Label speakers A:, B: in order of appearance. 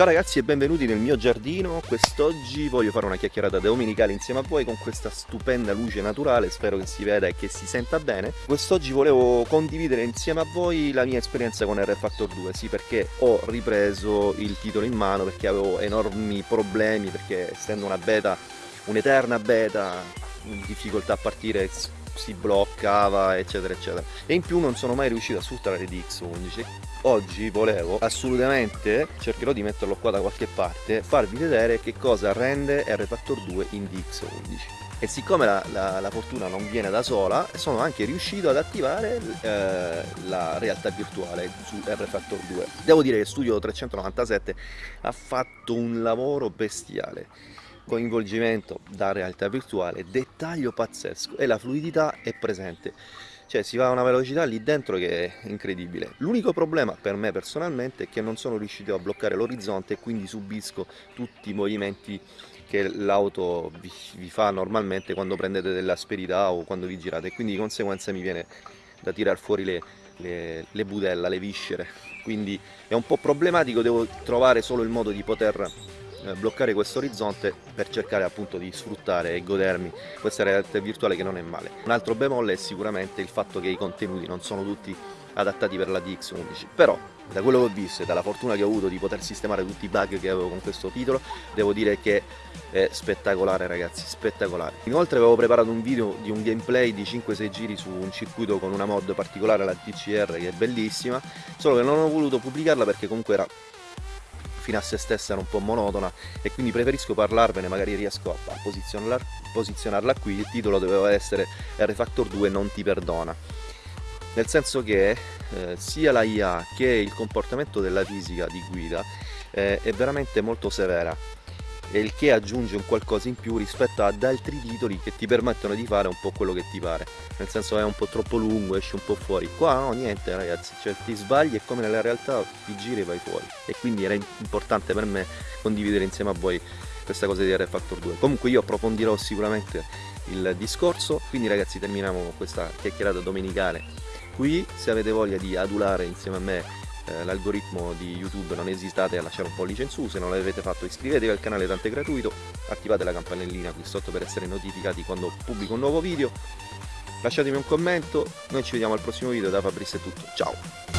A: Ciao ragazzi e benvenuti nel mio giardino, quest'oggi voglio fare una chiacchierata domenicale insieme a voi con questa stupenda luce naturale, spero che si veda e che si senta bene. Quest'oggi volevo condividere insieme a voi la mia esperienza con R Factor 2, sì perché ho ripreso il titolo in mano perché avevo enormi problemi, perché essendo una beta, un'eterna beta, difficoltà a partire si bloccava eccetera eccetera. E in più non sono mai riuscito a sfruttare DX11 oggi volevo assolutamente cercherò di metterlo qua da qualche parte farvi vedere che cosa rende R Factor 2 in DX11 e siccome la, la, la, fortuna non viene da sola sono anche riuscito ad attivare eh, la realtà virtuale su R Factor 2 devo dire che Studio 397 ha fatto un lavoro bestiale coinvolgimento da realtà virtuale, dettaglio pazzesco e la fluidità è presente. Cioè si va a una velocità lì dentro che è incredibile. L'unico problema per me personalmente è che non sono riuscito a bloccare l'orizzonte e quindi subisco tutti i movimenti che l'auto vi, vi, fa normalmente quando prendete dell'asperità o quando vi girate quindi di conseguenza mi viene da tirar fuori le, le, le budella, le viscere quindi è un po' problematico, devo trovare solo il modo di poter bloccare questo orizzonte per cercare appunto di sfruttare e godermi questa realtà virtuale che non è male. Un altro bemolle è sicuramente il fatto che i contenuti non sono tutti adattati per la DX11, però da quello che ho visto e dalla fortuna che ho avuto di poter sistemare tutti i bug che avevo con questo titolo, devo dire che è spettacolare ragazzi, spettacolare. Inoltre avevo preparato un video di un gameplay di 5-6 giri su un circuito con una mod particolare, la TCR, che è bellissima, solo che non ho voluto pubblicarla perché comunque era fino a se stessa era un po' monotona e quindi preferisco parlarvene, magari riesco a posizionarla, posizionarla qui, il titolo doveva essere R Factor 2 non ti perdona. Nel senso che eh, sia la IA che il comportamento della fisica di guida eh, è veramente molto severa il che aggiunge un qualcosa in più rispetto ad altri titoli che ti permettono di fare un po' quello che ti pare. Nel senso è un po' troppo lungo, esci un po' fuori. Qua no, niente ragazzi, cioè ti sbagli e come nella realtà ti giri e vai fuori. E quindi era importante per me condividere insieme a voi questa cosa di R Factor 2 comunque io approfondirò sicuramente il discorso. Quindi ragazzi terminiamo questa chiacchierata domenicale qui. Se avete voglia di adulare insieme a me eh, l'algoritmo di YouTube non esitate a lasciare un pollice in su, se non l'avete fatto iscrivetevi al canale tanto è gratuito, attivate la campanellina qui sotto per essere notificati quando pubblico un nuovo video, lasciatemi un commento, noi ci vediamo al prossimo video, da Fabrizio è tutto, ciao!